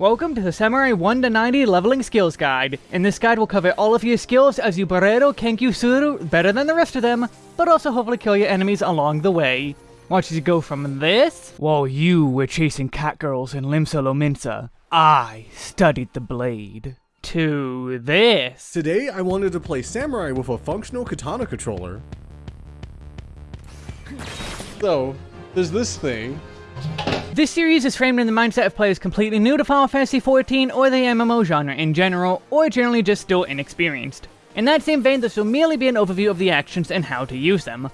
Welcome to the Samurai 1 to 90 Leveling Skills Guide. In this guide we'll cover all of your skills as you Barreiro Kenkyu Suru better than the rest of them, but also hopefully kill your enemies along the way. Watch as you go from this, while you were chasing catgirls in Limsa Lominsa, I studied the blade, to this. Today, I wanted to play Samurai with a functional katana controller. So, there's this thing. This series is framed in the mindset of players completely new to Final Fantasy XIV or the MMO genre in general, or generally just still inexperienced. In that same vein, this will merely be an overview of the actions and how to use them.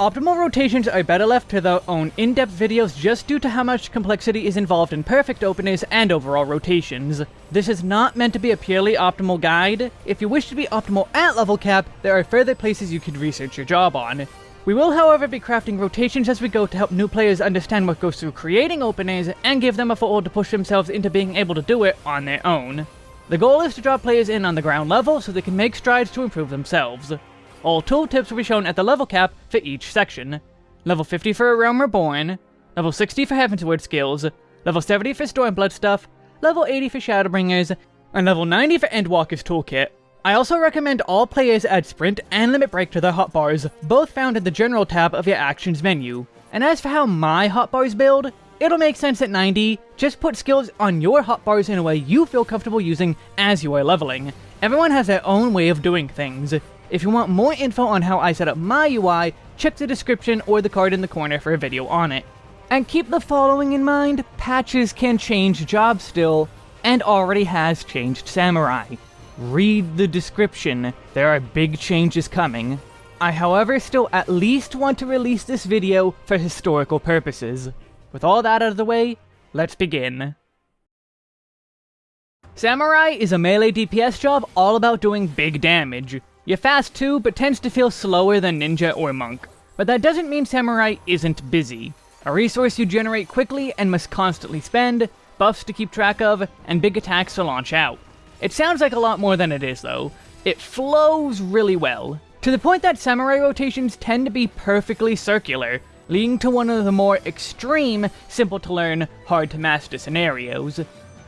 Optimal rotations are better left to their own in-depth videos just due to how much complexity is involved in perfect openers and overall rotations. This is not meant to be a purely optimal guide. If you wish to be optimal at level cap, there are further places you could research your job on. We will, however, be crafting rotations as we go to help new players understand what goes through creating openers and give them a foothold to push themselves into being able to do it on their own. The goal is to draw players in on the ground level so they can make strides to improve themselves. All tooltips will be shown at the level cap for each section. Level 50 for A Realm Reborn, level 60 for Heavensward skills, level 70 for Stormblood stuff, level 80 for Shadowbringers, and level 90 for Endwalker's Toolkit. I also recommend all players add Sprint and Limit Break to their hotbars, both found in the General tab of your Actions menu. And as for how my hotbars build, it'll make sense at 90, just put skills on your hotbars in a way you feel comfortable using as you are leveling. Everyone has their own way of doing things. If you want more info on how I set up my UI, check the description or the card in the corner for a video on it. And keep the following in mind, patches can change jobs still, and already has changed Samurai. Read the description, there are big changes coming. I however still at least want to release this video for historical purposes. With all that out of the way, let's begin. Samurai is a melee DPS job all about doing big damage. You're fast too, but tends to feel slower than Ninja or Monk. But that doesn't mean Samurai isn't busy. A resource you generate quickly and must constantly spend, buffs to keep track of, and big attacks to launch out. It sounds like a lot more than it is, though. It flows really well, to the point that samurai rotations tend to be perfectly circular, leading to one of the more extreme, simple to learn, hard to master scenarios.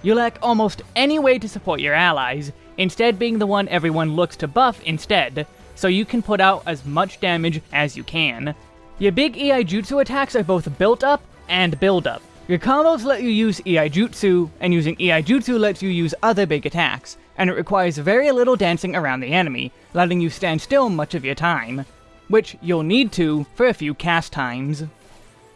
You lack almost any way to support your allies, instead being the one everyone looks to buff instead, so you can put out as much damage as you can. Your big Iaijutsu attacks are both built up and build up, your combos let you use Iaijutsu, and using Iaijutsu lets you use other big attacks, and it requires very little dancing around the enemy, letting you stand still much of your time, which you'll need to for a few cast times.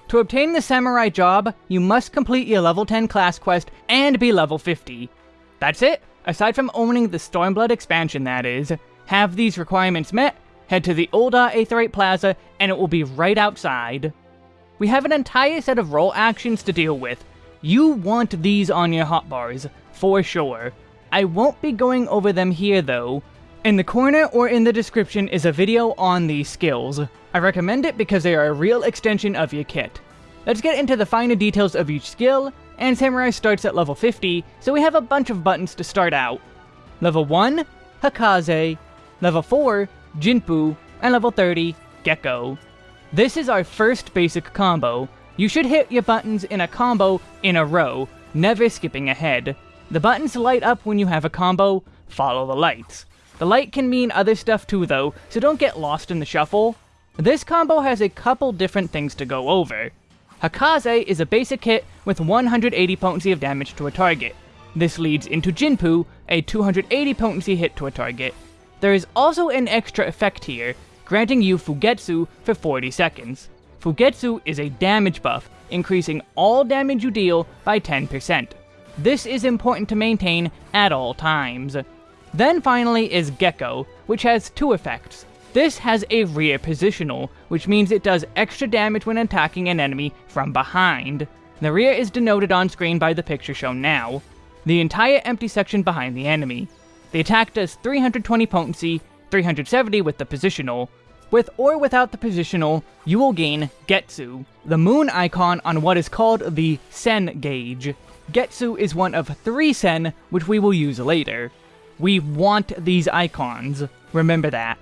To obtain the Samurai job, you must complete your level 10 class quest and be level 50. That's it, aside from owning the Stormblood expansion that is. Have these requirements met, head to the Ul'dah Aetheryte Plaza, and it will be right outside. We have an entire set of role actions to deal with. You want these on your hotbars, for sure. I won't be going over them here though. In the corner or in the description is a video on these skills. I recommend it because they are a real extension of your kit. Let's get into the finer details of each skill, and Samurai starts at level 50, so we have a bunch of buttons to start out. Level 1, Hakaze, Level 4, Jinpu, and level 30, Gekko. This is our first basic combo. You should hit your buttons in a combo in a row, never skipping ahead. The buttons light up when you have a combo, follow the lights. The light can mean other stuff too though, so don't get lost in the shuffle. This combo has a couple different things to go over. Hakaze is a basic hit with 180 potency of damage to a target. This leads into Jinpu, a 280 potency hit to a target. There is also an extra effect here, granting you Fugetsu for 40 seconds. Fugetsu is a damage buff, increasing all damage you deal by 10%. This is important to maintain at all times. Then finally is Gekko, which has two effects. This has a rear positional, which means it does extra damage when attacking an enemy from behind. The rear is denoted on screen by the picture shown now. The entire empty section behind the enemy. The attack does 320 potency, 370 with the positional. With or without the positional, you will gain Getsu, the moon icon on what is called the Sen gauge. Getsu is one of three Sen, which we will use later. We want these icons, remember that.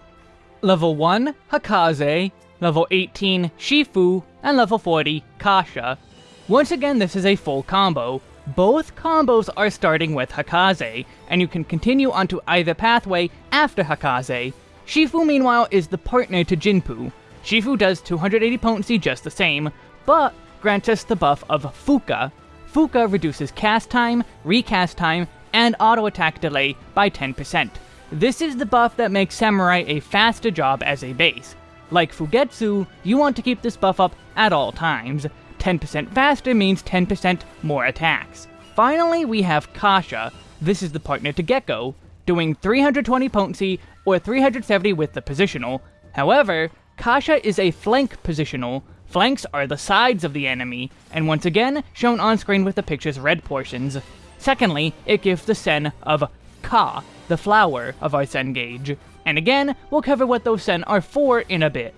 Level 1, Hakaze, level 18, Shifu, and level 40, Kasha. Once again, this is a full combo. Both combos are starting with Hakaze, and you can continue onto either pathway after Hakaze. Shifu, meanwhile, is the partner to Jinpu. Shifu does 280 potency just the same, but grants us the buff of Fuka. Fuka reduces cast time, recast time, and auto attack delay by 10%. This is the buff that makes Samurai a faster job as a base. Like Fugetsu, you want to keep this buff up at all times. 10% faster means 10% more attacks. Finally, we have Kasha. This is the partner to Gekko, doing 320 potency or 370 with the positional. However, Kasha is a flank positional. Flanks are the sides of the enemy, and once again, shown on screen with the picture's red portions. Secondly, it gives the sen of Ka, the flower of our sen gauge. And again, we'll cover what those sen are for in a bit.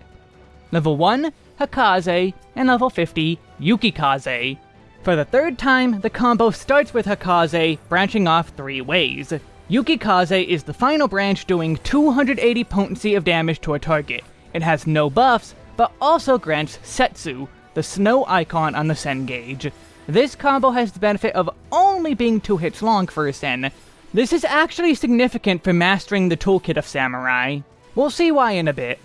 Level 1, Hakaze, and level 50, Yukikaze. For the third time, the combo starts with Hakaze, branching off three ways. Yukikaze is the final branch doing 280 potency of damage to a target. It has no buffs, but also grants Setsu, the snow icon on the Sen gauge. This combo has the benefit of only being 2 hits long for a Sen. This is actually significant for mastering the toolkit of Samurai. We'll see why in a bit.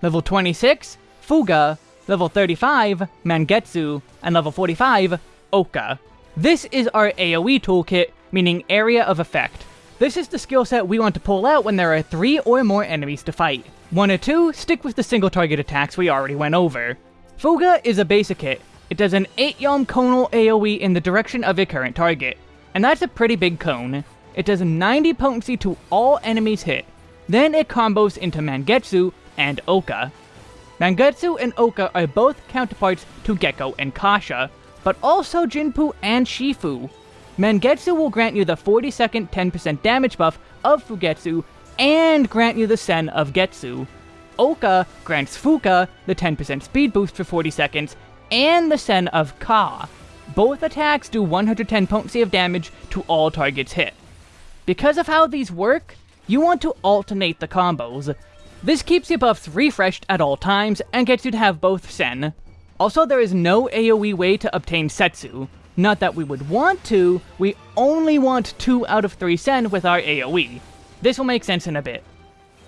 Level 26, Fuga, level 35, Mangetsu, and level 45, Oka. This is our AoE toolkit, meaning Area of Effect. This is the skill set we want to pull out when there are 3 or more enemies to fight. 1 or 2, stick with the single target attacks we already went over. Fuga is a basic hit. It does an 8 yalm conal AoE in the direction of a current target, and that's a pretty big cone. It does 90 potency to all enemies hit. Then it combos into Mangetsu and Oka. Mangetsu and Oka are both counterparts to Gekko and Kasha, but also Jinpu and Shifu. Mangetsu will grant you the 40 second 10% damage buff of Fugetsu and grant you the Sen of Getsu. Oka grants Fuka the 10% speed boost for 40 seconds and the Sen of Ka. Both attacks do 110 potency of damage to all targets hit. Because of how these work, you want to alternate the combos. This keeps your buffs refreshed at all times and gets you to have both Sen. Also, there is no AoE way to obtain Setsu. Not that we would want to, we only want 2 out of 3 Sen with our AoE. This will make sense in a bit.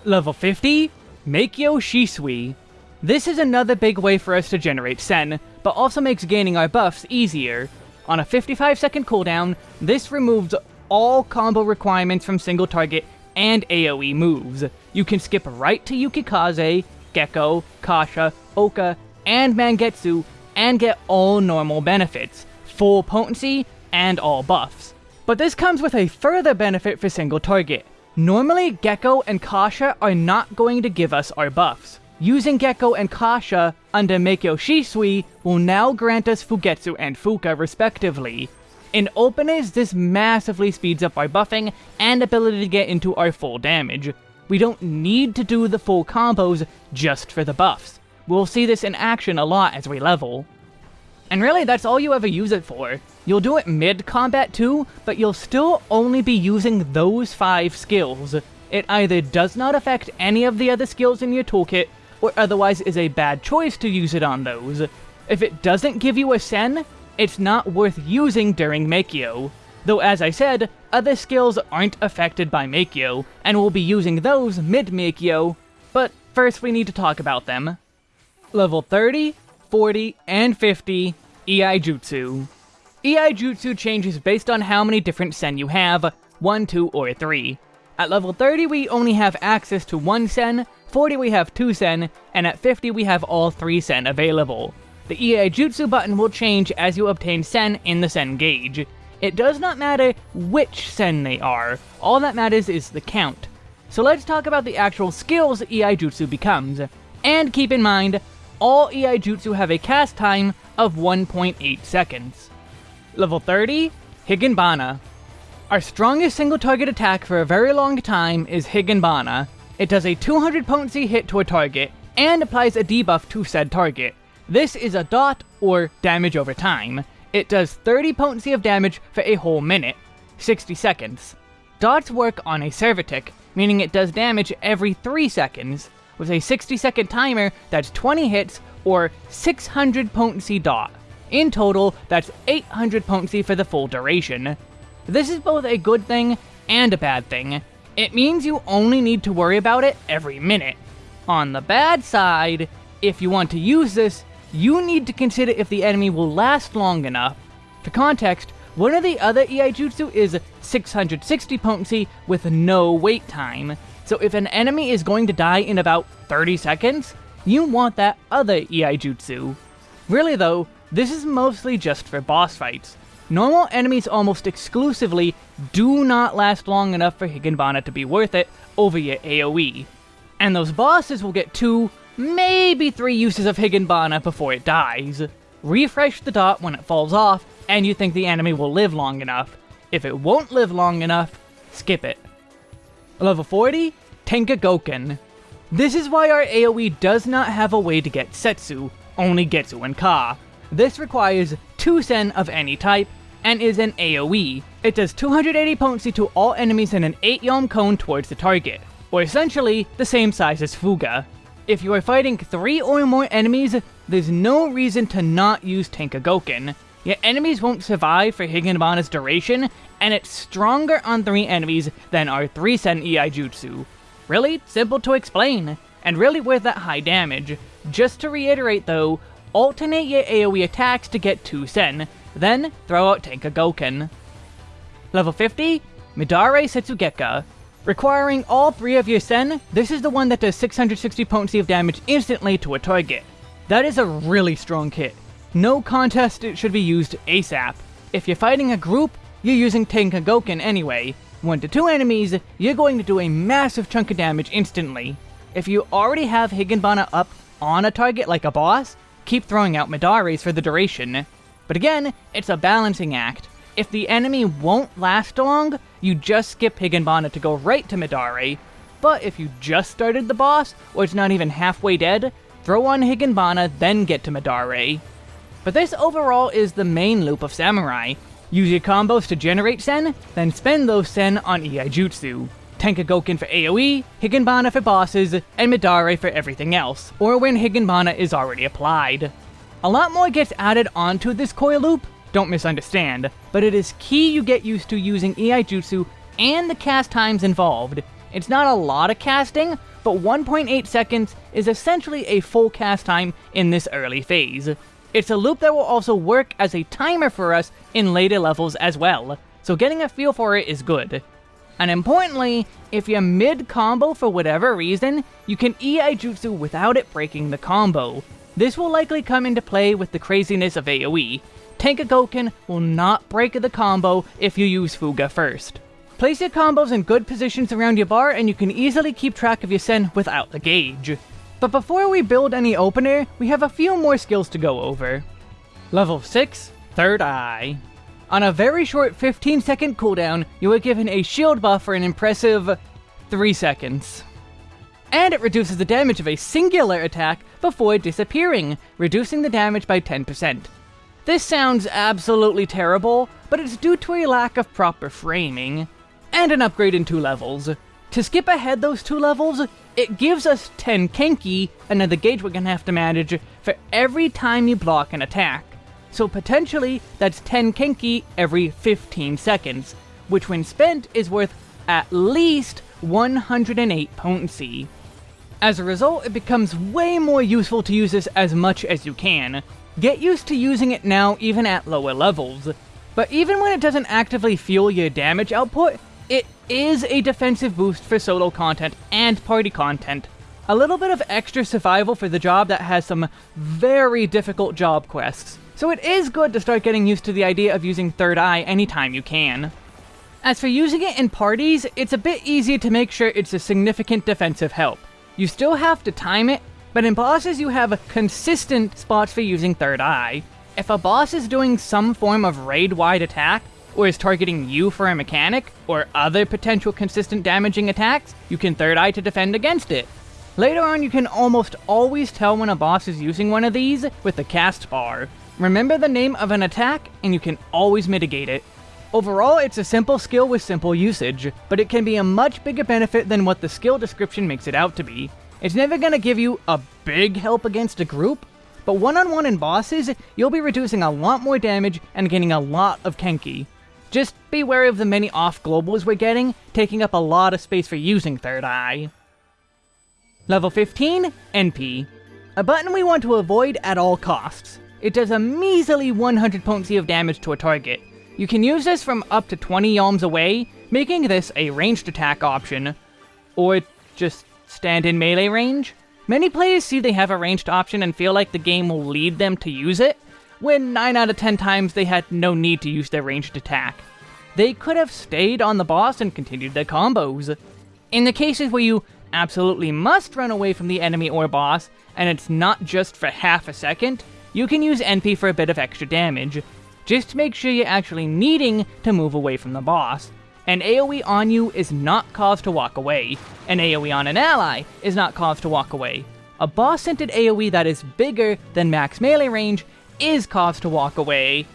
Level 50, Meikyo Shisui. This is another big way for us to generate Sen, but also makes gaining our buffs easier. On a 55 second cooldown, this removes all combo requirements from single target and AoE moves. You can skip right to Yukikaze, Gekko, Kasha, Oka, and Mangetsu, and get all normal benefits, full potency, and all buffs. But this comes with a further benefit for single target. Normally, Gekko and Kasha are not going to give us our buffs. Using Gekko and Kasha under Meikyo Shisui will now grant us Fugetsu and Fuka respectively. In openers, this massively speeds up our buffing and ability to get into our full damage. We don't need to do the full combos just for the buffs. We'll see this in action a lot as we level. And really, that's all you ever use it for. You'll do it mid-combat too, but you'll still only be using those 5 skills. It either does not affect any of the other skills in your toolkit, or otherwise is a bad choice to use it on those. If it doesn't give you a Sen, it's not worth using during Meikyo. Though as I said, other skills aren't affected by Meikyo, and we'll be using those mid-Meikyo, but first we need to talk about them. Level 30, 40, and 50, Iaijutsu. EI Jutsu changes based on how many different Sen you have, 1, 2, or 3. At level 30 we only have access to 1 Sen, 40 we have 2 Sen, and at 50 we have all 3 Sen available. The Iaijutsu button will change as you obtain Sen in the Sen gauge. It does not matter which Sen they are, all that matters is the count. So let's talk about the actual skills Iaijutsu becomes. And keep in mind, all Iaijutsu have a cast time of 1.8 seconds. Level 30, Higanbana. Our strongest single target attack for a very long time is Higanbana. It does a 200 potency hit to a target, and applies a debuff to said target. This is a dot, or damage over time. It does 30 potency of damage for a whole minute, 60 seconds. Dots work on a server tick, meaning it does damage every 3 seconds. With a 60 second timer, that's 20 hits, or 600 potency dot. In total, that's 800 potency for the full duration. This is both a good thing and a bad thing. It means you only need to worry about it every minute. On the bad side, if you want to use this, you need to consider if the enemy will last long enough. For context, one of the other Iaijutsu is 660 potency with no wait time. So if an enemy is going to die in about 30 seconds, you want that other Iaijutsu. Really though, this is mostly just for boss fights. Normal enemies almost exclusively do not last long enough for Higanbana to be worth it over your AoE. And those bosses will get two, maybe three uses of Higanbana before it dies. Refresh the dot when it falls off, and you think the enemy will live long enough. If it won't live long enough, skip it. Level 40, Tenka Goken. This is why our AoE does not have a way to get Setsu, only Getsu and Ka. This requires 2 Sen of any type, and is an AoE. It does 280 potency to all enemies in an 8 Yalm cone towards the target, or essentially the same size as Fuga. If you are fighting 3 or more enemies, there's no reason to not use Tenka Goken, Your enemies won't survive for Higanbana's duration, and it's stronger on 3 enemies than our 3 Sen Iaijutsu. Really simple to explain, and really worth that high damage. Just to reiterate though, alternate your AoE attacks to get 2 Sen, then throw out Tenkagoken. Level 50, Midare Setsugeka. Requiring all three of your Sen, this is the one that does 660 potency of damage instantly to a target. That is a really strong kit. No contest it should be used ASAP. If you're fighting a group, you're using Tenkagoken anyway. 1 to 2 enemies, you're going to do a massive chunk of damage instantly. If you already have Higanbana up on a target like a boss, keep throwing out Midares for the duration. But again, it's a balancing act. If the enemy won't last long, you just skip Higanbana to go right to Midare. But if you just started the boss, or it's not even halfway dead, throw on Higanbana, then get to Midare. But this overall is the main loop of Samurai. Use your combos to generate Sen, then spend those Sen on Iaijutsu. Tenkagoken for AoE, Higanbana for bosses, and Midare for everything else, or when Higanbana is already applied. A lot more gets added onto this coil loop, don't misunderstand, but it is key you get used to using Iaijutsu and the cast times involved. It's not a lot of casting, but 1.8 seconds is essentially a full cast time in this early phase. It's a loop that will also work as a timer for us in later levels as well, so getting a feel for it is good. And importantly, if you're mid-combo for whatever reason, you can Iaijutsu without it breaking the combo. This will likely come into play with the craziness of AoE. Tenkagoken will not break the combo if you use Fuga first. Place your combos in good positions around your bar and you can easily keep track of your Sen without the gauge. But before we build any opener, we have a few more skills to go over. Level 6, Third Eye. On a very short 15 second cooldown, you are given a shield buff for an impressive 3 seconds and it reduces the damage of a singular attack before disappearing, reducing the damage by 10%. This sounds absolutely terrible, but it's due to a lack of proper framing, and an upgrade in two levels. To skip ahead those two levels, it gives us 10 Kenki, another gauge we're gonna have to manage, for every time you block an attack. So potentially, that's 10 Kenki every 15 seconds, which when spent is worth at least 108 potency. As a result, it becomes way more useful to use this as much as you can. Get used to using it now even at lower levels. But even when it doesn't actively fuel your damage output, it is a defensive boost for solo content and party content. A little bit of extra survival for the job that has some very difficult job quests. So it is good to start getting used to the idea of using Third Eye anytime you can. As for using it in parties, it's a bit easier to make sure it's a significant defensive help. You still have to time it, but in bosses you have consistent spots for using Third Eye. If a boss is doing some form of raid-wide attack, or is targeting you for a mechanic, or other potential consistent damaging attacks, you can Third Eye to defend against it. Later on, you can almost always tell when a boss is using one of these with the cast bar. Remember the name of an attack, and you can always mitigate it. Overall, it's a simple skill with simple usage, but it can be a much bigger benefit than what the skill description makes it out to be. It's never gonna give you a big help against a group, but one-on-one in bosses, you'll be reducing a lot more damage and gaining a lot of Kenki. Just be wary of the many off globals we're getting, taking up a lot of space for using Third Eye. Level 15, Enpi. A button we want to avoid at all costs. It does a measly 100 potency of damage to a target. You can use this from up to 20 yalms away, making this a ranged attack option. Or just stand in melee range. Many players see they have a ranged option and feel like the game will lead them to use it, when 9 out of 10 times they had no need to use their ranged attack. They could have stayed on the boss and continued their combos. In the cases where you absolutely must run away from the enemy or boss, and it's not just for half a second, you can use Enpi for a bit of extra damage. Just make sure you're actually needing to move away from the boss. An AoE on you is not cause to walk away. An AoE on an ally is not cause to walk away. A boss-scented AoE that is bigger than max melee range is cause to walk away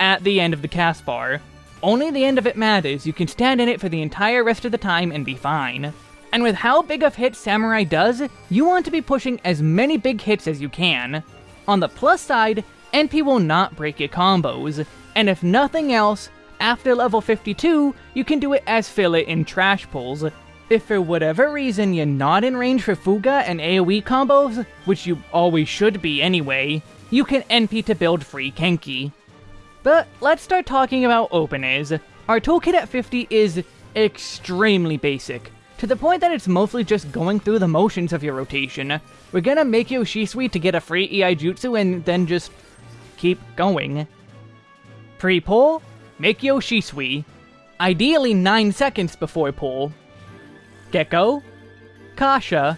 at the end of the cast bar. Only the end of it matters, you can stand in it for the entire rest of the time and be fine. And with how big of hits Samurai does, you want to be pushing as many big hits as you can. On the plus side, Enpi will not break your combos, and if nothing else, after level 52, you can do it as filler in trash pulls. If for whatever reason you're not in range for Fuga and AoE combos, which you always should be anyway, you can Enpi to build free Kenki. But let's start talking about openers. Our toolkit at 50 is extremely basic, to the point that it's mostly just going through the motions of your rotation. We're gonna Meikyo Shisui to get a free Iaijutsu and then just keep going. Pre-pull, Meikyo Shisui. Ideally 9 seconds before pull. Gekko, Kasha,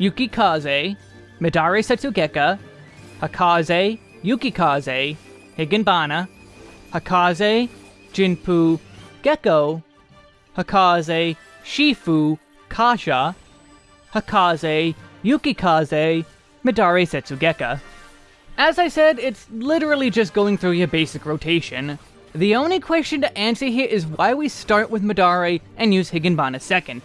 Yukikaze, Midare Setsugeka, Hakaze, Yukikaze, Higanbana, Hakaze, Jinpu, Gekko, Hakaze, Shifu, Kasha, Hakaze, Yukikaze, Midare Setsugeka. As I said, it's literally just going through your basic rotation. The only question to answer here is why we start with Midare and use Higanbana second.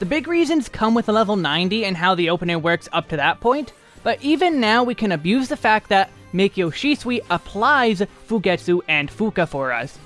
The big reasons come with level 90 and how the opener works up to that point, but even now we can abuse the fact that Meikyo Shisui applies Fugetsu and Fuka for us.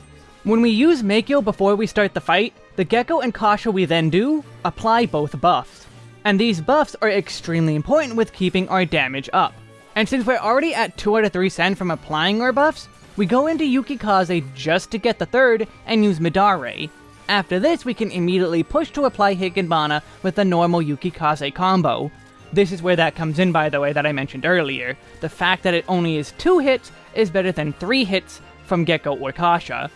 When we use Meikyo before we start the fight, the Gekko and Kasha we then do apply both buffs. And these buffs are extremely important with keeping our damage up. And since we're already at 2 out of 3 Sen from applying our buffs, we go into Yukikaze just to get the third and use Midare. After this, we can immediately push to apply Higanbana with the normal Yukikaze combo, this is where that comes in, by the way, that I mentioned earlier. The fact that it only is two hits is better than three hits from Gekko or Kasha.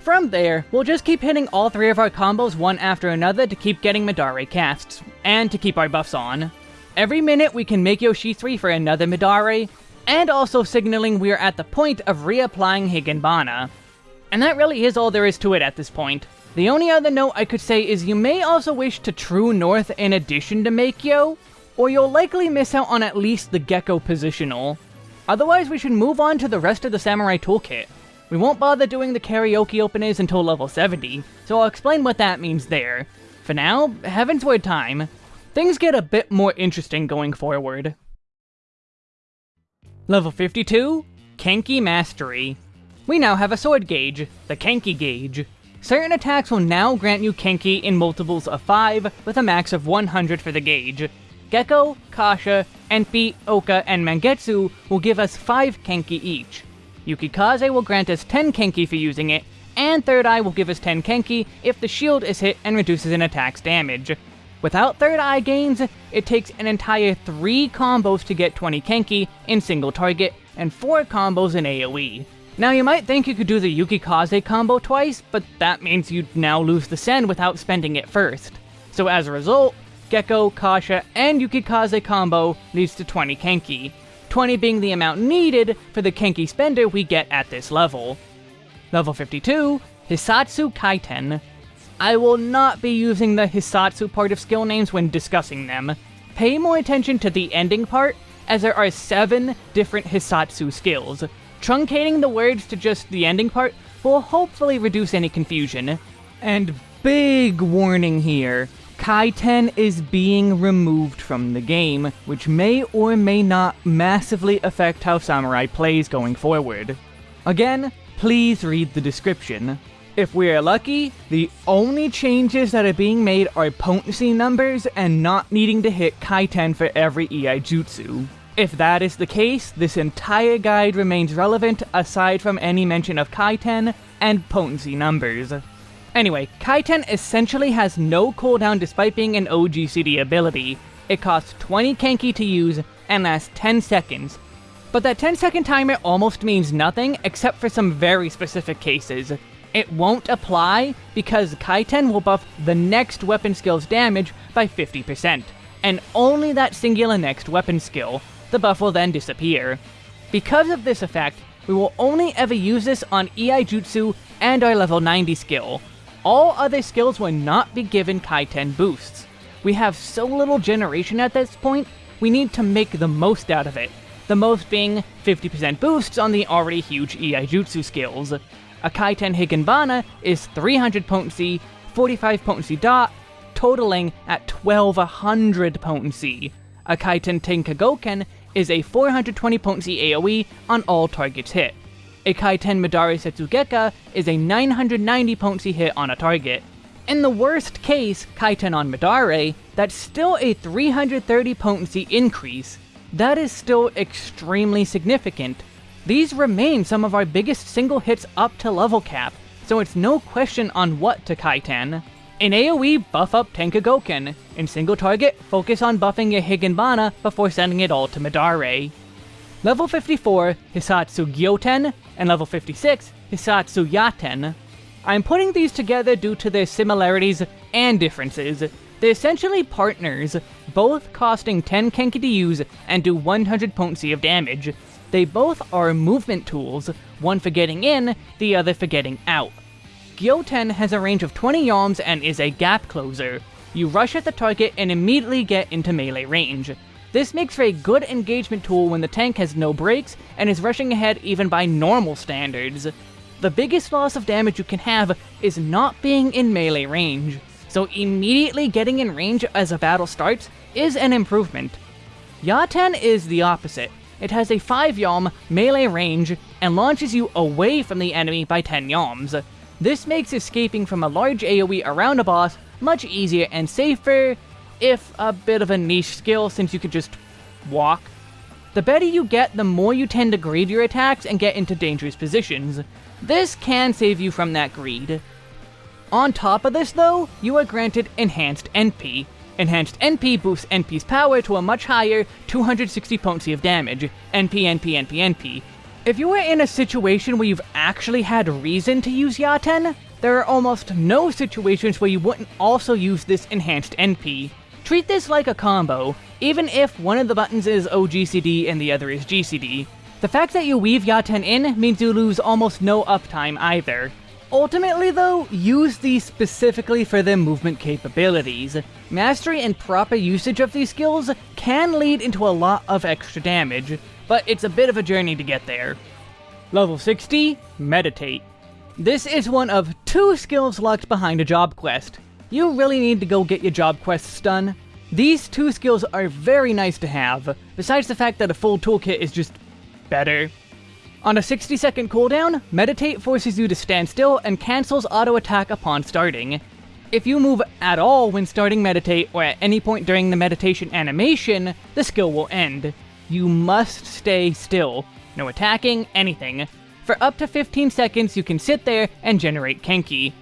From there, we'll just keep hitting all three of our combos one after another to keep getting Midare casts, and to keep our buffs on. Every minute we can Meikyo Shisui for another Midare, and also signaling we're at the point of reapplying Higanbana. And that really is all there is to it at this point. The only other note I could say is you may also wish to True North in addition to Meikyo, or you'll likely miss out on at least the Gekko positional. Otherwise, we should move on to the rest of the Samurai Toolkit. We won't bother doing the karaoke openers until level 70, so I'll explain what that means there. For now, Heavensward time. Things get a bit more interesting going forward. Level 52, Kenki Mastery. We now have a sword gauge, the Kenki gauge. Certain attacks will now grant you Kenki in multiples of 5, with a max of 100 for the gauge, Gekko, Kasha, Enpi, Oka, and Mangetsu will give us 5 Kenki each. Yukikaze will grant us 10 Kenki for using it, and Third Eye will give us 10 Kenki if the shield is hit and reduces an attack's damage. Without Third Eye gains, it takes an entire 3 combos to get 20 Kenki in single target, and 4 combos in AoE. Now you might think you could do the Yukikaze combo twice, but that means you'd now lose the Sen without spending it first. So as a result, Gekko, Kasha, and Yukikaze combo leads to 20 Kenki, 20 being the amount needed for the Kenki spender we get at this level. Level 52, Hissatsu Kaiten. I will not be using the Hissatsu part of skill names when discussing them. Pay more attention to the ending part, as there are 7 different Hissatsu skills. Truncating the words to just the ending part will hopefully reduce any confusion. And big warning here, Kaiten is being removed from the game, which may or may not massively affect how Samurai plays going forward. Again, please read the description. If we're lucky, the only changes that are being made are potency numbers and not needing to hit Kaiten for every Iaijutsu. If that is the case, this entire guide remains relevant aside from any mention of Kaiten and potency numbers. Anyway, Kaiten essentially has no cooldown despite being an OGCD ability. It costs 20 Kenki to use and lasts 10 seconds. But that 10 second timer almost means nothing except for some very specific cases. It won't apply because Kaiten will buff the next weapon skill's damage by 50%, and only that singular next weapon skill. The buff will then disappear. Because of this effect, we will only ever use this on Iaijutsu and our level 90 skill. All other skills will not be given Kaiten boosts. We have so little generation at this point, we need to make the most out of it. The most being 50% boosts on the already huge Iaijutsu skills. A Kaiten Higanbana is 300 potency, 45 potency dot, totaling at 1200 potency. A Kaiten Tenkagoken is a 420 potency AoE on all targets hit. A Kaiten Midare Setsugeka is a 990 potency hit on a target. In the worst case, Kaiten on Midare, that's still a 330 potency increase. That is still extremely significant, these remain some of our biggest single hits up to level cap, so it's no question on what to Kaiten. In AoE, buff up Tenkagoken. In single target, focus on buffing your Higanbana before sending it all to Midare. Level 54, Hissatsu Gyoten, and level 56, Hissatsu Yaten. I'm putting these together due to their similarities and differences. They're essentially partners, both costing 10 Kenki to use and do 100 potency of damage, they both are movement tools, one for getting in, the other for getting out. Gyoten has a range of 20 yalms and is a gap closer. You rush at the target and immediately get into melee range. This makes for a good engagement tool when the tank has no brakes and is rushing ahead even by normal standards. The biggest loss of damage you can have is not being in melee range, so immediately getting in range as a battle starts is an improvement. Yaten is the opposite. It has a 5 yalm melee range and launches you away from the enemy by 10 yalms. This makes escaping from a large AoE around a boss much easier and safer, if a bit of a niche skill since you could just walk. The better you get, the more you tend to greed your attacks and get into dangerous positions. This can save you from that greed. On top of this though, you are granted Enhanced Enpi, Enhanced Enpi boosts Enpi's power to a much higher 260 potency of damage. Enpi, Enpi, Enpi, Enpi. If you are in a situation where you've actually had reason to use Yaten, there are almost no situations where you wouldn't also use this enhanced Enpi. Treat this like a combo, even if one of the buttons is OGCD and the other is GCD. The fact that you weave Yaten in means you lose almost no uptime either. Ultimately though, use these specifically for their movement capabilities. Mastery and proper usage of these skills can lead into a lot of extra damage, but it's a bit of a journey to get there. Level 60, Meditate. This is one of two skills locked behind a job quest. You really need to go get your job quests done. These two skills are very nice to have, besides the fact that a full toolkit is just better. On a 60 second cooldown, Meditate forces you to stand still and cancels auto attack upon starting. If you move at all when starting Meditate or at any point during the meditation animation, the skill will end. You must stay still. No attacking, anything. For up to 15 seconds, you can sit there and generate Kenki.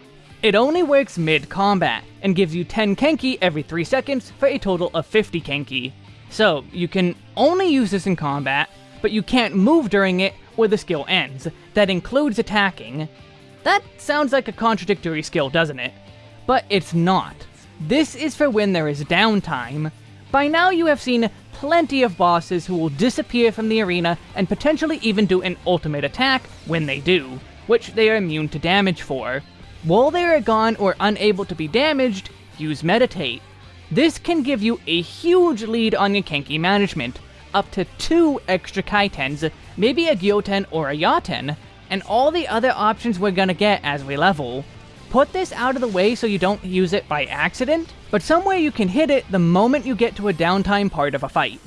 It only works mid-combat, and gives you 10 Kenki every 3 seconds for a total of 50 Kenki. So, you can only use this in combat, but you can't move during it where the skill ends. That includes attacking. That sounds like a contradictory skill, doesn't it? But it's not. This is for when there is downtime. By now you have seen plenty of bosses who will disappear from the arena and potentially even do an ultimate attack when they do, which they are immune to damage for. While they are gone or unable to be damaged, use Meditate. This can give you a huge lead on your Kenki management, up to two extra Kaitens, maybe a Gyoten or a Yaten, and all the other options we're gonna get as we level. put this out of the way so you don't use it by accident, but somewhere you can hit it the moment you get to a downtime part of a fight.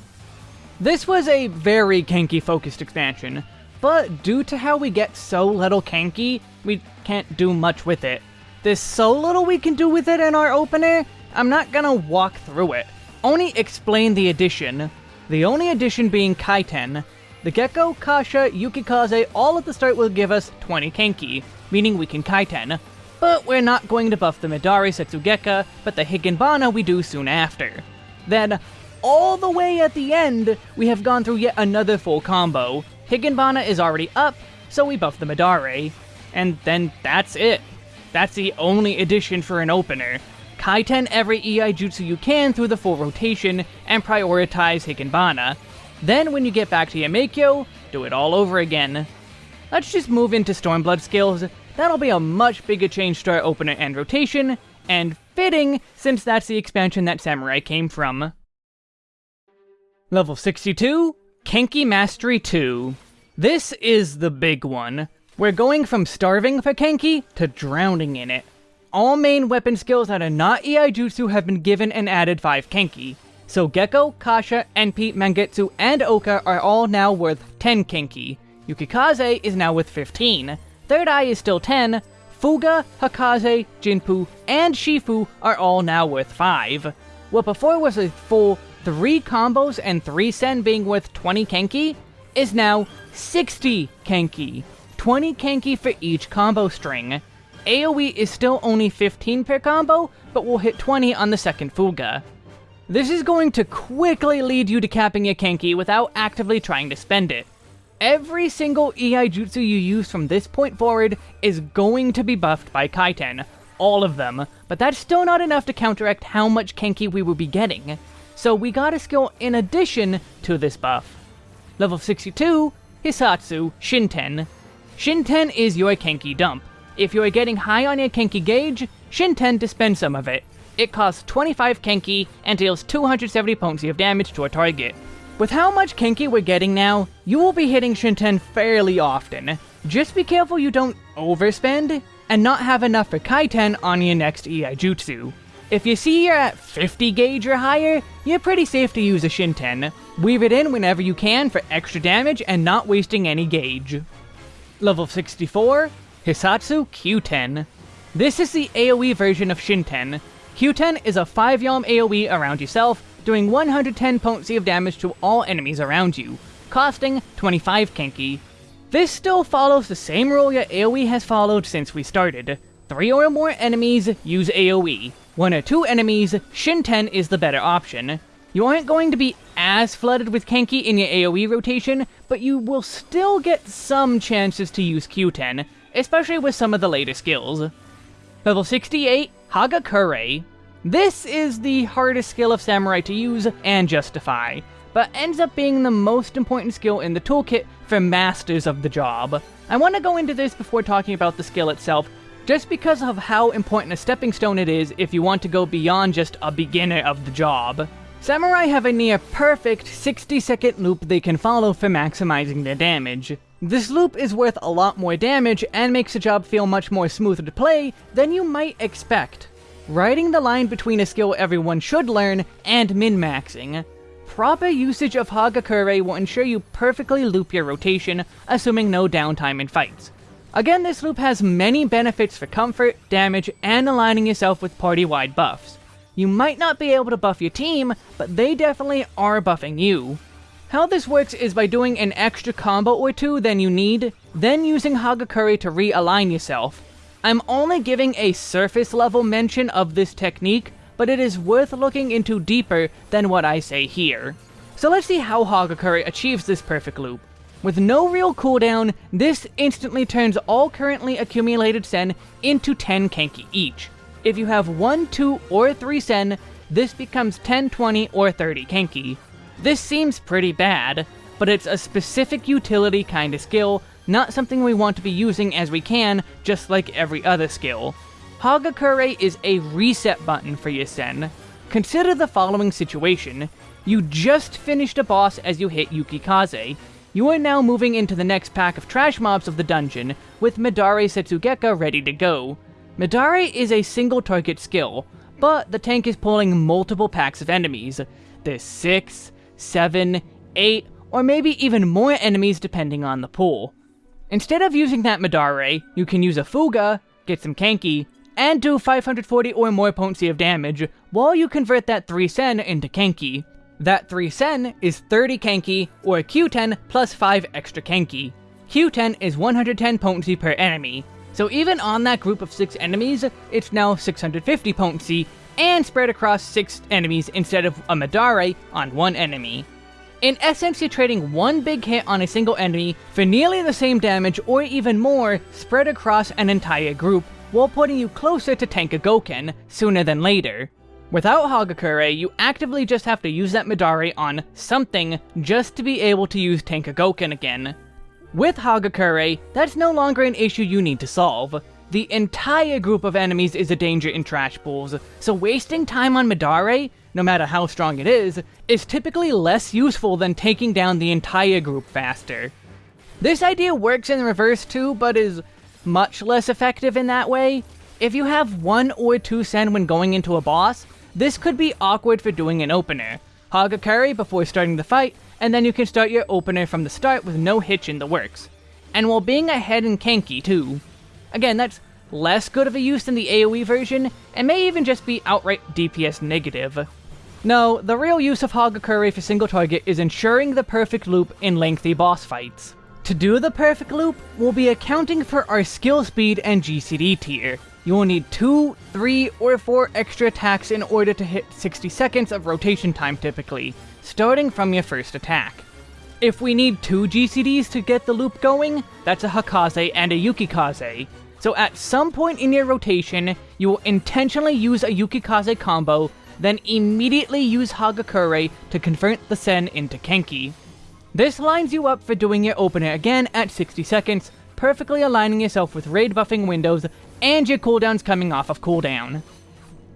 This was a very Kenki focused expansion, but due to how we get so little Kenki, we can't do much with it. There's so little we can do with it in our opener, I'm not gonna walk through it. Only explain the addition. The only addition being Kaiten. The Gekko, Kasha, Yukikaze all at the start will give us 20 Kenki, meaning we can Kaiten. But we're not going to buff the Midare Setsugeka, but the Higanbana we do soon after. Then, all the way at the end, we have gone through yet another full combo. Higanbana is already up, so we buff the Midare. And then that's it. That's the only addition for an opener. Kaiten every Iaijutsu you can through the full rotation, and prioritize Higanbana. Then when you get back to Yameikyo, do it all over again. Let's just move into Stormblood skills, that'll be a much bigger change to our opener and rotation, and fitting since that's the expansion that Samurai came from. Level 62, Kenki Mastery 2. This is the big one. We're going from starving for Kenki to drowning in it. All main weapon skills that are not Iaijutsu have been given and added 5 Kenki. So Gekko, Kasha, Enpi, Mangetsu, and Oka are all now worth 10 Kenki. Yukikaze is now with 15. Third Eye is still 10. Fuga, Hakaze, Jinpu, and Shifu are all now worth 5. What before was a full 3 combos and 3 Sen being worth 20 Kenki, is now 60 Kenki. 20 Kenki for each combo string. AoE is still only 15 per combo, but will hit 20 on the second Fuga. This is going to quickly lead you to capping your Kenki without actively trying to spend it. Every single Iaijutsu you use from this point forward is going to be buffed by Kaiten. All of them. But that's still not enough to counteract how much Kenki we will be getting. So we got a skill in addition to this buff. Level 62, Hissatsu Shinten. Shinten is your Kenki dump. If you are getting high on your Kenki gauge, Shinten to spend some of it. It costs 25 Kenki and deals 270 potency of damage to a target. With how much Kenki we're getting now, you will be hitting Shinten fairly often. Just be careful you don't overspend, and not have enough for Kaiten on your next Iaijutsu. If you see you're at 50 gauge or higher, you're pretty safe to use a Shinten. Weave it in whenever you can for extra damage and not wasting any gauge. Level 64, Hissatsu Kyuten. This is the AoE version of Shinten. Kyuten is a 5 Yalm AoE around yourself, doing 110 potency of damage to all enemies around you, costing 25 Kenki. This still follows the same rule your AoE has followed since we started. 3 or more enemies use AoE. 1 or 2 enemies, Shinten is the better option. You aren't going to be as flooded with Kenki in your AoE rotation, but you will still get some chances to use Kyuten, especially with some of the later skills. Level 68, Hagakure. This is the hardest skill of Samurai to use and justify, but ends up being the most important skill in the toolkit for masters of the job. I want to go into this before talking about the skill itself, just because of how important a stepping stone it is if you want to go beyond just a beginner of the job. Samurai have a near perfect 60 second loop they can follow for maximizing their damage. This loop is worth a lot more damage and makes the job feel much more smooth to play than you might expect. Riding the line between a skill everyone should learn and min-maxing. Proper usage of Hagakure will ensure you perfectly loop your rotation, assuming no downtime in fights. Again, this loop has many benefits for comfort, damage, and aligning yourself with party-wide buffs. You might not be able to buff your team, but they definitely are buffing you. How this works is by doing an extra combo or two than you need, then using Hagakure to realign yourself. I'm only giving a surface level mention of this technique, but it is worth looking into deeper than what I say here. So let's see how Hagakure achieves this perfect loop. With no real cooldown, this instantly turns all currently accumulated Sen into 10 Kenki each. If you have 1, 2, or 3 Sen, this becomes 10, 20, or 30 Kenki. This seems pretty bad, but it's a specific utility kind of skill, not something we want to be using as we can, just like every other skill. Hagakure is a reset button for your Sen. Consider the following situation. You just finished a boss as you hit Yukikaze. You are now moving into the next pack of trash mobs of the dungeon, with Midare Setsugeka ready to go. Midare is a single target skill, but the tank is pulling multiple packs of enemies. There's 6, 7, 8, or maybe even more enemies depending on the pull. Instead of using that Midare, you can use a Fuga, get some Kenki, and do 540 or more potency of damage, while you convert that 3 Sen into Kenki. That 3 Sen is 30 Kenki, or Kyuten plus 5 extra Kenki. Kyuten is 110 potency per enemy, so even on that group of 6 enemies, it's now 650 potency, and spread across 6 enemies instead of a Midare on one enemy. In essence, you're trading one big hit on a single enemy for nearly the same damage or even more spread across an entire group, while putting you closer to Tenkagoken sooner than later. Without Hagakure, you actively just have to use that Midare on something just to be able to use Tenkagoken again. With Hagakure, that's no longer an issue you need to solve. The entire group of enemies is a danger in trash pools, so wasting time on Midare, no matter how strong it is, is typically less useful than taking down the entire group faster. This idea works in reverse too, but is much less effective in that way. If you have one or two sen when going into a boss, this could be awkward for doing an opener. hog Hagakure before starting the fight, and then you can start your opener from the start with no hitch in the works. And while being ahead in Kenki too. Again, that's less good of a use than the AoE version, and may even just be outright DPS negative. No, the real use of Hagakure for single target is ensuring the perfect loop in lengthy boss fights. To do the perfect loop, we'll be accounting for our skill speed and GCD tier. You will need 2, 3, or 4 extra attacks in order to hit 60 seconds of rotation time typically, starting from your first attack. If we need 2 GCDs to get the loop going, that's a Hakaze and a Yukikaze. So at some point in your rotation, you will intentionally use a Yukikaze combo then immediately use Hagakure to convert the Sen into Kenki. This lines you up for doing your opener again at 60 seconds, perfectly aligning yourself with raid buffing windows and your cooldowns coming off of cooldown.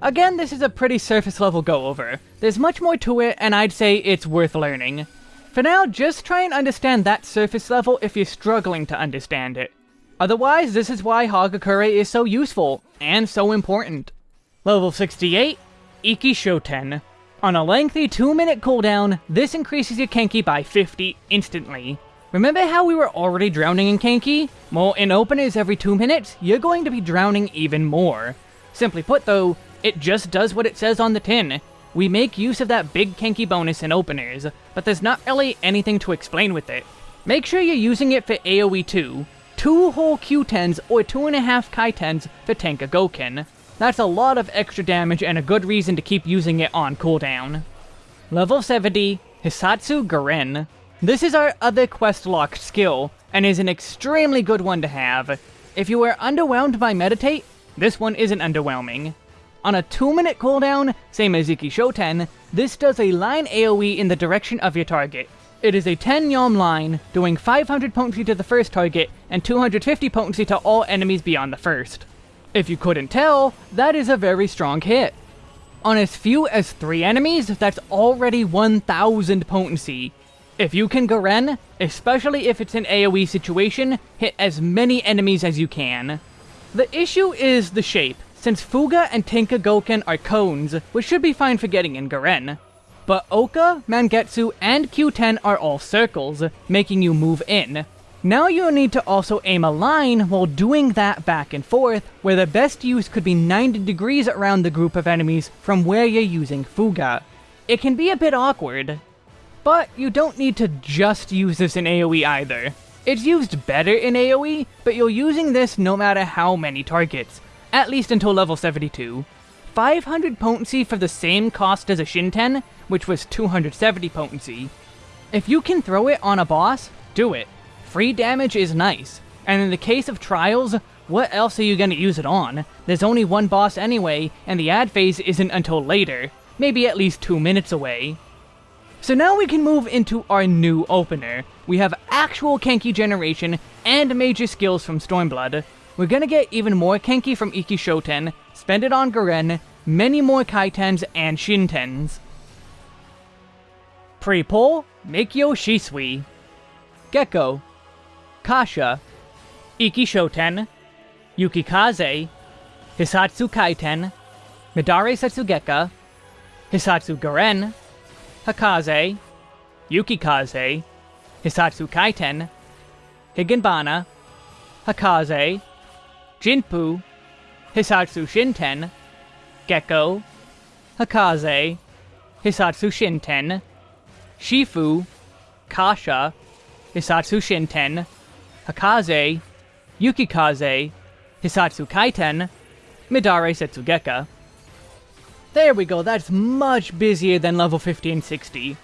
Again, this is a pretty surface level go over. There's much more to it, and I'd say it's worth learning. For now, just try and understand that surface level if you're struggling to understand it. Otherwise, this is why Hagakure is so useful, and so important. Level 68, Ikki Shoten. On a lengthy 2 minute cooldown, this increases your Kenki by 50 instantly. Remember how we were already drowning in Kenki? Well, in openers every 2 minutes, you're going to be drowning even more. Simply put though, it just does what it says on the tin. We make use of that big Kenki bonus in openers, but there's not really anything to explain with it. Make sure you're using it for AoE too. Two whole Kyutens or two and a half Kaitens for Tenkagoken. That's a lot of extra damage and a good reason to keep using it on cooldown. Level 70, Hissatsu Garen. This is our other quest locked skill, and is an extremely good one to have. If you were underwhelmed by Meditate, this one isn't underwhelming. On a 2 minute cooldown, same as Ikki Shoten, this does a line AoE in the direction of your target. It is a 10 yalm line, doing 500 potency to the first target, and 250 potency to all enemies beyond the first. If you couldn't tell, that is a very strong hit. On as few as 3 enemies, that's already 1000 potency. If you can Garen, especially if it's an AoE situation, hit as many enemies as you can. The issue is the shape, since Fuga and Tenkagoken are cones, which should be fine for getting in Garen. But Oka, Mangetsu, and Kyuten are all circles, making you move in, now you need to also aim a line while doing that back and forth, where the best use could be 90 degrees around the group of enemies from where you're using Fuga. It can be a bit awkward, but you don't need to just use this in AoE either. It's used better in AoE, but you're using this no matter how many targets, at least until level 72. 500 potency for the same cost as a Shinten, which was 270 potency. If you can throw it on a boss, do it. Free damage is nice, and in the case of Trials, what else are you gonna use it on? There's only one boss anyway, and the ad phase isn't until later, maybe at least two minutes away. So now we can move into our new opener. We have actual Kenki generation and major skills from Stormblood. We're gonna get even more Kenki from Ikki Shoten, spend it on Garen, many more Kaitens and Shintens. Pre-pull, Meikyo Shisui. Gekko, Kasha, Ikki Shoten, Yukikaze, Hissatsu Kaiten, Midare Setsugeka, Hissatsu Garen, Hakaze, Yukikaze, Hissatsu Kaiten, Higanbana, Hakaze, Jinpu, Hissatsu Shinten, Gekko, Hakaze, Hissatsu Shinten, Shifu, Kasha, Hissatsu Shinten, Hakaze, Yukikaze, Hissatsu Kaiten, Midare Setsugeka. There we go, that's much busier than level 50 and 60.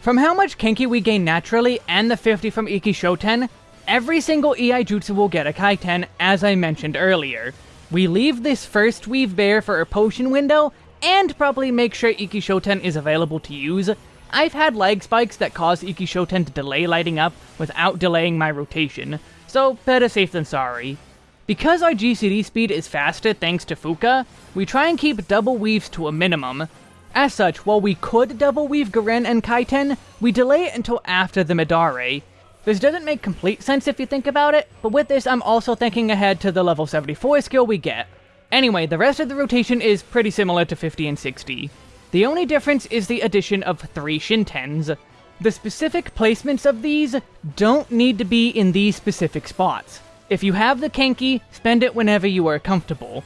From how much Kenki we gain naturally and the 50 from Ikki Shoten, every single Iaijutsu will get a Kaiten, as I mentioned earlier. We leave this first weave bare for a potion window, and probably make sure Ikki Shoten is available to use. I've had lag spikes that cause Ikki Shoten to delay lighting up without delaying my rotation, so better safe than sorry. Because our GCD speed is faster thanks to Fuka, we try and keep double weaves to a minimum. As such, while we could double weave Garen and Kaiten, we delay it until after the Midare. This doesn't make complete sense if you think about it, but with this I'm also thinking ahead to the level 74 skill we get. Anyway, the rest of the rotation is pretty similar to 50 and 60. The only difference is the addition of 3 Shintens. The specific placements of these don't need to be in these specific spots. If you have the Kenki, spend it whenever you are comfortable.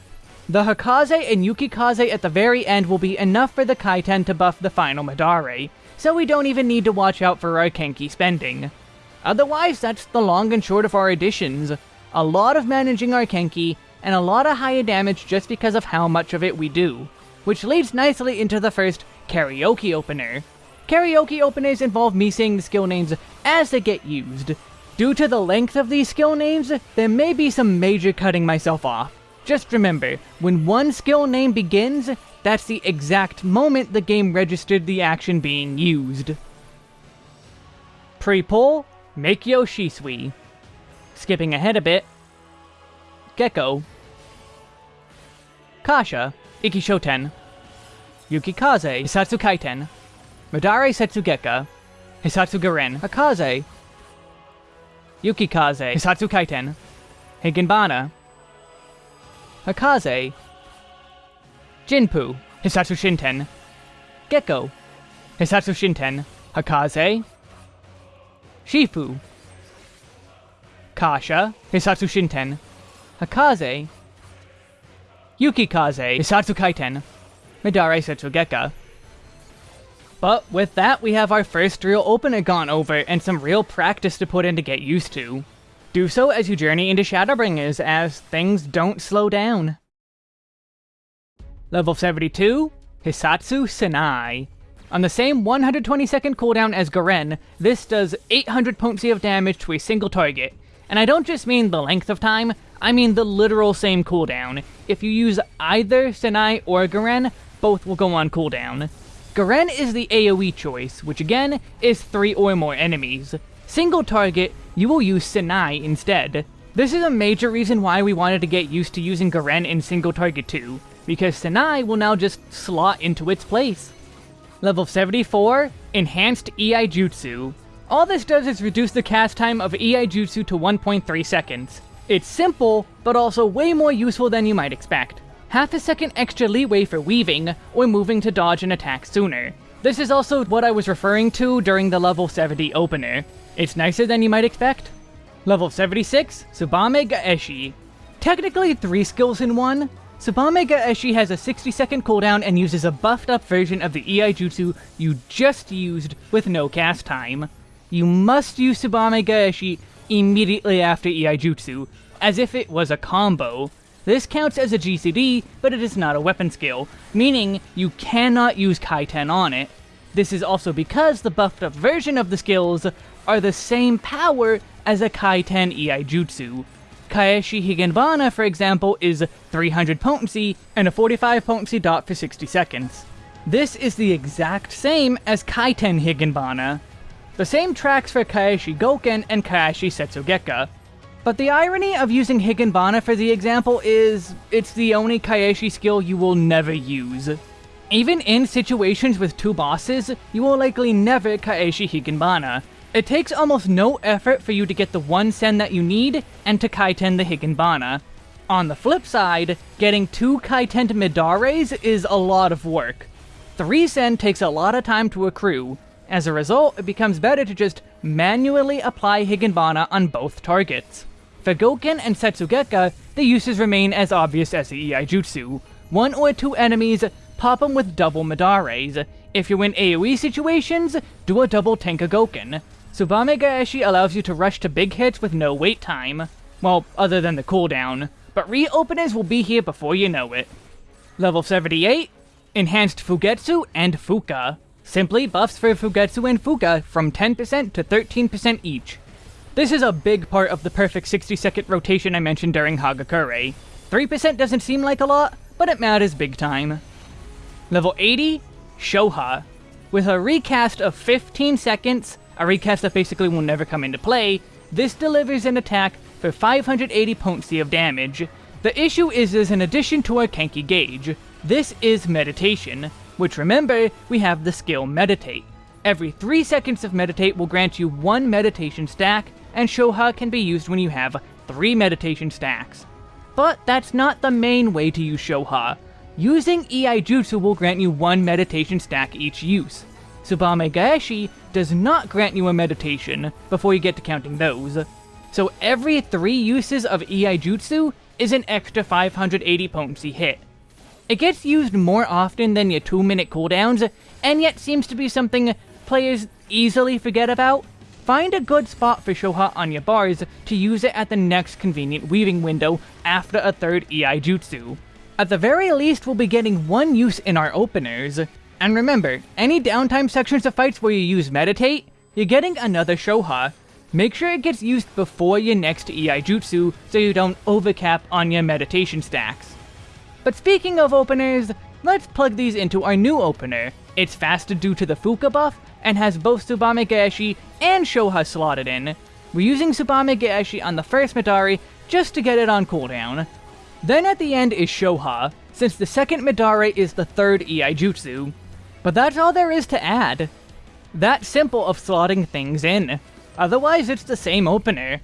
The Hakaze and Yukikaze at the very end will be enough for the Kaiten to buff the final Midare, so we don't even need to watch out for our Kenki spending. Otherwise, that's the long and short of our additions. A lot of managing our Kenki, and a lot of higher damage just because of how much of it we do. Which leads nicely into the first karaoke opener. Karaoke openers involve me saying the skill names as they get used, Due to the length of these skill names, there may be some major cutting myself off. Just remember, when one skill name begins, that's the exact moment the game registered the action being used. Pre-pull, Meikyo Shisui. Skipping ahead a bit, Gekko. Kasha, Ikki Shoten. Yukikaze, Hissatsu Kaiten. Midare Setsugeka. Hissatsu Garen. Hakaze, Yukikaze, Hissatsu Kaiten, Higanbana, Hakaze, Jinpu, Hissatsu Shinten, Gekko, Hissatsu Shinten, Hakaze, Shifu, Kasha, Hissatsu Shinten, Hakaze, Yukikaze, Hissatsu Kaiten, Midare Setsugeka, but with that, we have our first real opener gone over, and some real practice to put in to get used to. Do so as you journey into Shadowbringers, as things don't slow down. Level 72, Hissatsu Senei. On the same 120 second cooldown as Garen, this does 800 potency of damage to a single target. And I don't just mean the length of time, I mean the literal same cooldown. If you use either Senei or Garen, both will go on cooldown. Garen is the AoE choice, which again is 3 or more enemies. Single target, you will use Senei instead. This is a major reason why we wanted to get used to using Garen in single target too, because Senei will now just slot into its place. Level 74, Enhanced Iaijutsu. All this does is reduce the cast time of Iaijutsu to 1.3 seconds. It's simple, but also way more useful than you might expect half a second extra leeway for weaving, or moving to dodge an attack sooner. This is also what I was referring to during the level 70 opener. It's nicer than you might expect. Level 76, Tsubame Gaeshi. Technically three skills in one, Tsubame Gaeshi has a 60 second cooldown and uses a buffed up version of the Iaijutsu you just used with no cast time. You must use Tsubame Gaeshi immediately after Iaijutsu, as if it was a combo. This counts as a GCD, but it is not a weapon skill, meaning you cannot use Kaiten on it. This is also because the buffed up version of the skills are the same power as a Kaiten Iaijutsu. Kaeshi Higanbana, for example, is 300 potency and a 45 potency dot for 60 seconds. This is the exact same as Kaiten Higanbana. The same tracks for Kaeshi Goken and Kaeshi Setsugeka, but the irony of using Higanbana for the example is, it's the only Kaeshi skill you will never use. Even in situations with two bosses, you will likely never Kaeshi Higanbana. It takes almost no effort for you to get the one Sen that you need, and to Kaiten the Higanbana. On the flip side, getting two Kaiten Midares is a lot of work. 3 Sen takes a lot of time to accrue. As a result, it becomes better to just manually apply Higanbana on both targets. For Goken and Setsugeka, the uses remain as obvious as the Iaijutsu. One or two enemies, pop them with double Midares. If you're in AoE situations, do a double Tenkagoken. Tsubame Gaeshi allows you to rush to big hits with no wait time. Well, other than the cooldown but reopeners will be here before you know it. Level 78, Enhanced Fugetsu and Fuka. Simply buffs for Fugetsu and Fuka from 10% to 13% each. This is a big part of the perfect 60 second rotation I mentioned during Hagakure. 3% doesn't seem like a lot, but it matters big time. Level 80, Shoha. With a recast of 15 seconds, a recast that basically will never come into play, this delivers an attack for 580 potency of damage. The issue is there's an addition to our Kenki gauge. This is meditation, which remember, we have the skill meditate. Every 3 seconds of meditate will grant you 1 meditation stack, and Shoha can be used when you have 3 meditation stacks. But that's not the main way to use Shoha. Using Iaijutsu will grant you 1 meditation stack each use. Tsubame Gaeshi does not grant you a meditation before you get to counting those. So every 3 uses of Iaijutsu is an extra 580 potency hit. It gets used more often than your 2 minute cooldowns, and yet seems to be something players easily forget about. Find a good spot for Shoha on your bars to use it at the next convenient weaving window after a third Iaijutsu. At the very least, we'll be getting one use in our openers. And remember, any downtime sections of fights where you use Meditate, you're getting another Shoha, Make sure it gets used before your next Iaijutsu so you don't overcap on your meditation stacks. But speaking of openers, let's plug these into our new opener. It's faster due to the Fuka buff, and has both Tsubame Gaeshi and Shoha slotted in. We're using Tsubame Gaeshi on the first Midare just to get it on cooldown. Then at the end is Shoha, since the second Midare is the third Iaijutsu. But that's all there is to add. That simple of slotting things in. Otherwise, it's the same opener.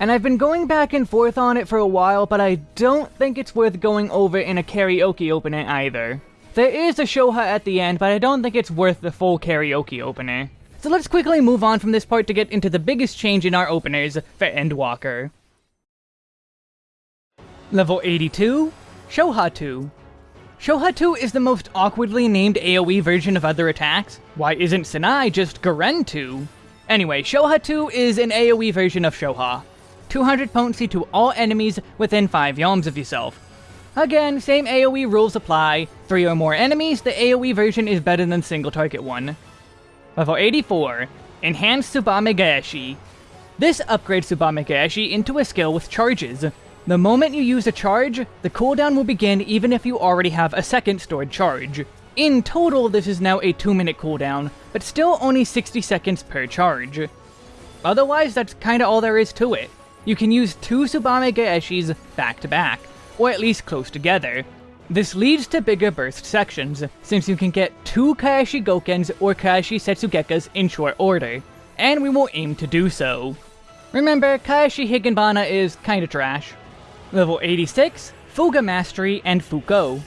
And I've been going back and forth on it for a while, but I don't think it's worth going over in a karaoke opener either. There is a Shoha at the end, but I don't think it's worth the full karaoke opener. So let's quickly move on from this part to get into the biggest change in our openers for Endwalker. Level 82, Shoha 2. Shoha 2 is the most awkwardly named AoE version of other attacks. Why isn't Senei just Garen 2? Anyway, Shoha 2 is an AoE version of Shoha. 200 potency to all enemies within 5 yalms of yourself. Again, same AoE rules apply. 3 or more enemies, the AoE version is better than single target one. Level 84, Enhanced Tsubame Gaeshi. This upgrades Tsubame Gaeshi into a skill with charges. The moment you use a charge, the cooldown will begin even if you already have a second stored charge. In total, this is now a 2 minute cooldown, but still only 60 seconds per charge. Otherwise, that's kinda all there is to it. You can use two Tsubame Gaeshis back to back, or at least close together. This leads to bigger burst sections, since you can get two Kaeshi Gokens or Kaeshi Setsugekas in short order, and we will aim to do so. Remember, Kaeshi Higanbana is kinda trash. Level 86, Fuga Mastery and Fuko.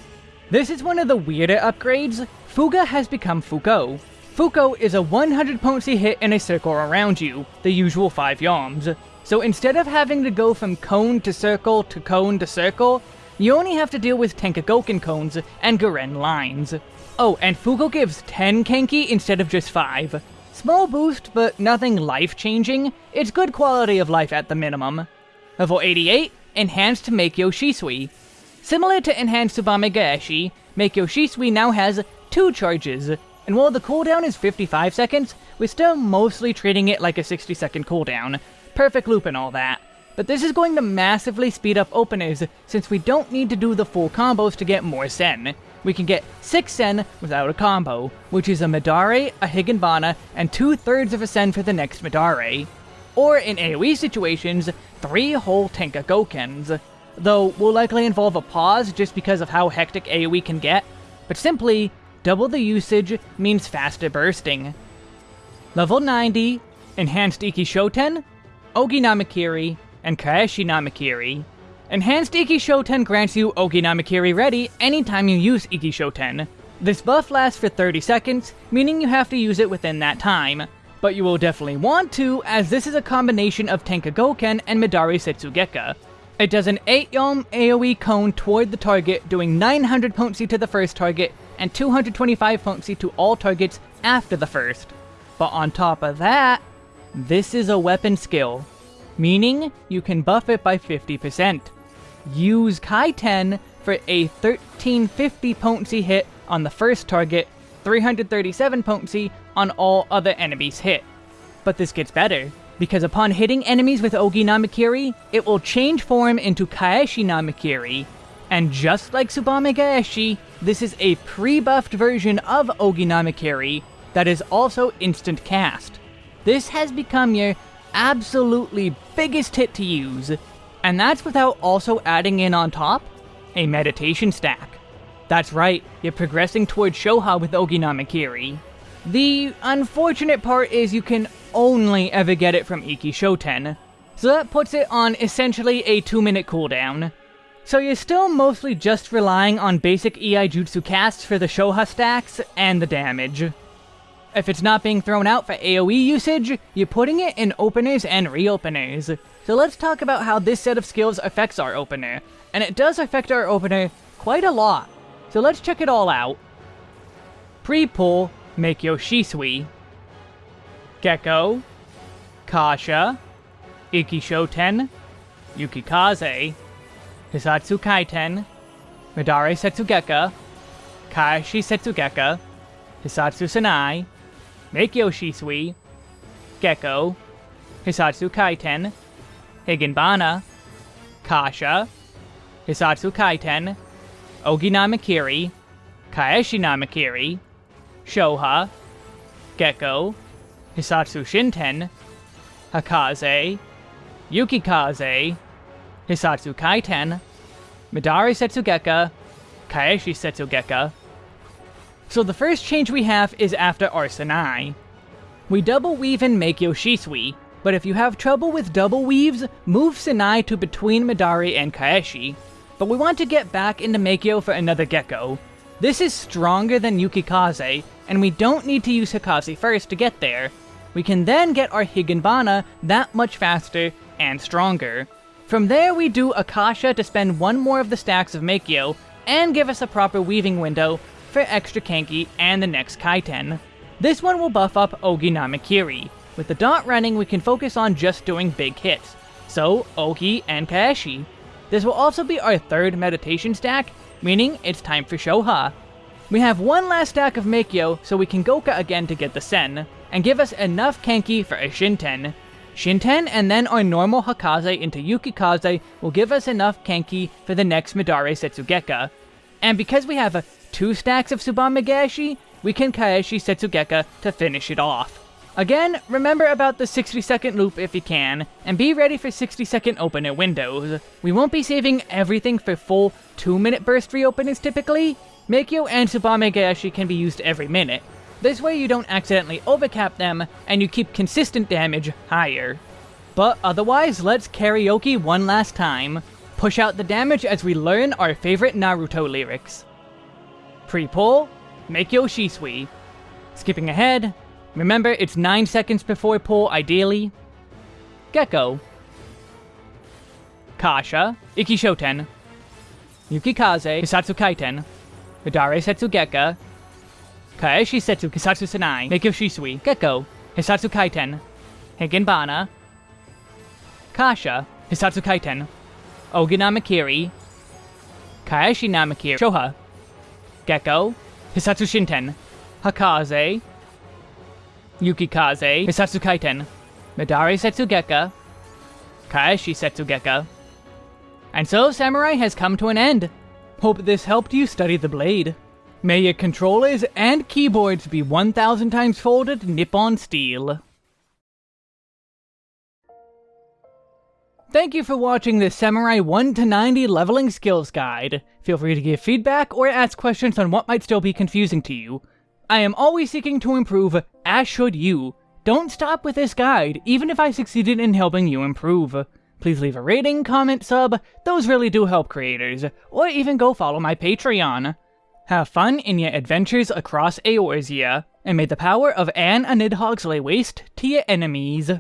This is one of the weirder upgrades. Fuga has become Fuko. Fuko is a 100 potency hit in a circle around you, the usual 5 yalms. So instead of having to go from cone to circle to cone to circle, you only have to deal with Tenkagoken cones and Garen lines. Oh, and Fuko gives 10 Kenki instead of just 5. Small boost, but nothing life-changing. It's good quality of life at the minimum. Level 88, Enhanced Meikyo Shisui. Similar to Enhanced Tsubame Gaeshi, Meikyo Shisui now has two charges, and while the cooldown is 55 seconds, we're still mostly treating it like a 60 second cooldown. Perfect loop and all that. But this is going to massively speed up openers, since we don't need to do the full combos to get more Sen. We can get 6 Sen without a combo, which is a Midare, a Higanbana, and 2 thirds of a Sen for the next Midare. Or in AoE situations, 3 whole Tenka Gokens. though will likely involve a pause just because of how hectic AoE can get, but simply, double the usage means faster bursting. Level 90, Enhanced Ikki Shoten, Ogi Namakiri, and Kaeshi Namakiri. Enhanced Ikki Shoten grants you Oginamakiri ready anytime you use Ikki Shoten. This buff lasts for 30 seconds, meaning you have to use it within that time. But you will definitely want to, as this is a combination of Tenka Tenkagoken and Midare Setsugeka. It does an 8 Yalm AoE cone toward the target, doing 900 potency to the first target, and 225 potency to all targets after the first. But on top of that, this is a weapon skill, meaning you can buff it by 50%. Use Kaiten for a 1350 potency hit on the first target, 337 potency on all other enemies hit. But this gets better, because upon hitting enemies with Ogi Namakiri, it will change form into Kaeshi Namakiri. And just like Tsubame Gaeshi, this is a pre-buffed version of Ogi Namakiri that is also instant cast. This has become your absolutely biggest hit to use, and that's without also adding in on top a meditation stack. That's right, you're progressing towards Shoha with Ogi Namakiri. The unfortunate part is you can only ever get it from Ikki Shoten, so that puts it on essentially a 2 minute cooldown. So you're still mostly just relying on basic Iaijutsu casts for the Shoha stacks and the damage. If it's not being thrown out for AoE usage, you're putting it in openers and reopeners. So let's talk about how this set of skills affects our opener. And it does affect our opener quite a lot. So let's check it all out. Pre-pull, Meikyo Shisui. Gekko. Kasha. Ikki Shoten. Yukikaze. Hissatsu Kaiten. Midare Setsugeka. Kaeshi Setsugeka. Hissatsu Senei. Meikyo Shisui. Gekko. Hissatsu Kaiten. Higanbana. Kasha. Hissatsu Kaiten. Ogi Namakiri. Kaeshi Namakiri. Shoha. Gekko. Hissatsu Shinten. Hakaze. Yukikaze. Hissatsu Kaiten. Midare Setsugeka. Kaeshi Setsugeka. So the first change we have is after Arsenai. We double weave in Meikyo Shisui, but if you have trouble with double weaves, move Senei to between Midare and Kaeshi. But we want to get back into Meikyo for another Gekko. This is stronger than Yukikaze, and we don't need to use Hakaze first to get there. We can then get our Higanbana that much faster and stronger. From there we do Akasha to spend one more of the stacks of Meikyo, and give us a proper weaving window for extra Kenki and the next Kaiten. This one will buff up Ogi Namakiri. With the dot running, we can focus on just doing big hits. So, Ogi and Kaeshi. This will also be our third meditation stack, meaning it's time for Shoha. We have one last stack of Meikyo, so we can Goka again to get the Sen, and give us enough Kenki for a Shinten. Shinten and then our normal Hakaze into Yukikaze will give us enough Kenki for the next Midare Setsugeka. And because we have a two stacks of Tsubame Gaeshi, we can Kaeshi Setsugeka to finish it off. Again, remember about the 60 second loop if you can, and be ready for 60 second opener windows. We won't be saving everything for full 2 minute burst reopeners typically. Meikyo and Tsubame Gaeshi can be used every minute. This way you don't accidentally overcap them, and you keep consistent damage higher. But otherwise, let's karaoke one last time. Push out the damage as we learn our favorite Naruto lyrics. Pre-pull, Meikyo Shisui. Skipping ahead, remember it's 9 seconds before pull ideally. Gekko. Kasha, Ikki Shoten. Yukikaze, Hissatsu Kaiten. Midare Setsugeka. Kaeshi Setsu Kisatsu Senei, Meikyo Shisui, Gekko, Hissatsu Kaiten. Higanbana. Kasha, Hissatsu Kaiten. Ogi Namakiri. Kaeshi Namakiri, Shoha. Gekko, Hissatsu Shinten, Hakaze, Yukikaze, Hissatsu Kaiten, Midare Setsugeka, Kaeshi Setsugeka. And so Samurai has come to an end. Hope this helped you study the blade. May your controllers and keyboards be 1000 times folded Nippon steel. Thank you for watching this Samurai 1 to 90 leveling skills guide. Feel free to give feedback or ask questions on what might still be confusing to you. I am always seeking to improve, as should you. Don't stop with this guide, even if I succeeded in helping you improve. Please leave a rating, comment, sub, those really do help creators, or even go follow my Patreon. Have fun in your adventures across Eorzea, and may the power of Anne a Nidhogg's lay waste to your enemies.